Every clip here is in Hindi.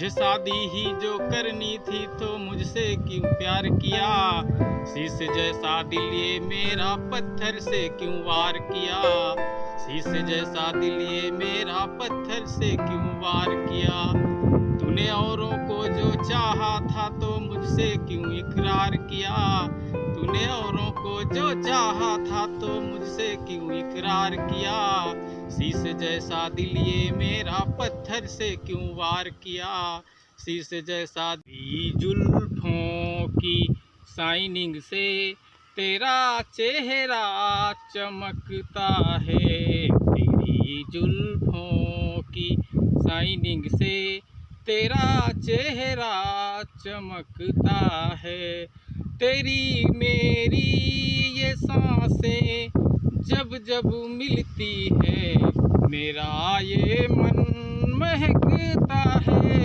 तुझे शादी ही जो करनी थी तो मुझसे क्यों प्यार किया? शीश जैसा दिल ये मेरा पत्थर से क्यों वार किया? शीश जैसा दिल ये मेरा पत्थर से क्यों वार किया? तूने औरों को जो चाहा था तो मुझसे क्यों इकरार किया? तूने औरों को जो चाहा था तो मुझसे क्यों इकरार किया? शीश जैसा दिल ये मेरा पत्थर से क्यों वार किया? शीश जैसा जुल्फों की शाइनिंग से तेरा चेहरा चमकता है। तेरी जुल्फों की शाइनिंग से तेरा चेहरा चमकता है। तेरी मेरी ये साँसें जब जब मिलती है, मेरा ये मन महकता है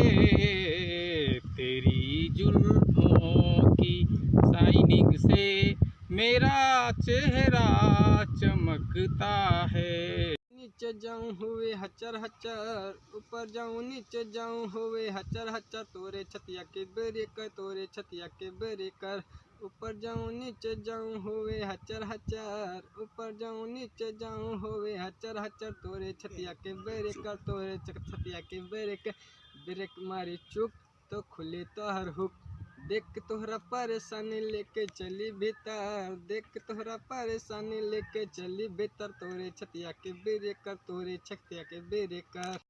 तेरी जुल्फों की शाइनिंग से मेरा चेहरा चमकता है। नीचे जाऊँ हुए हचर हचर, ऊपर जाऊँ नीचे जाऊँ हुए हचर हचर, तोरे छतिया के बेरे कर, तोरे छतिया के बेरे कर। ऊपर जाऊँ, नीचे जाऊँ हुए हचर हचर। ऊपर जाऊँ, नीचे जाऊँ हुए हचर हचर। तोरे छतिया के बेरे कर तोरे छतिया के बेरे कर ब्रेक मारी चुप तो खुले तो हर हुक। देख तोहरा परेशानी लेके चली भीतर। देख तोहरा परेशानी लेके चली भीतर। तोरे छतिया के बेरे कर तोरे छतिया के बेरे कर